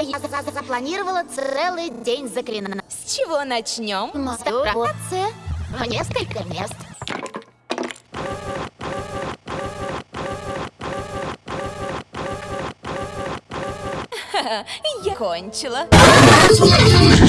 А я за- за- запланировала целый день заклинания. С чего начнем? Мастурбация в несколько мест. Я кончила.